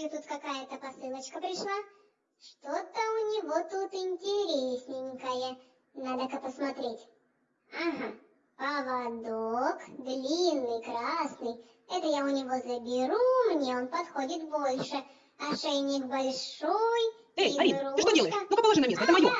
Рою, тут какая-то посылочка пришла. Что-то у него тут интересненькое. Надо-ка посмотреть. Ага, поводок, длинный, красный. Это я у него заберу, мне он подходит больше. Ошейник большой. Эй, и Арин, ты что делаешь? Ну-ка положи на место, это А, мое. да,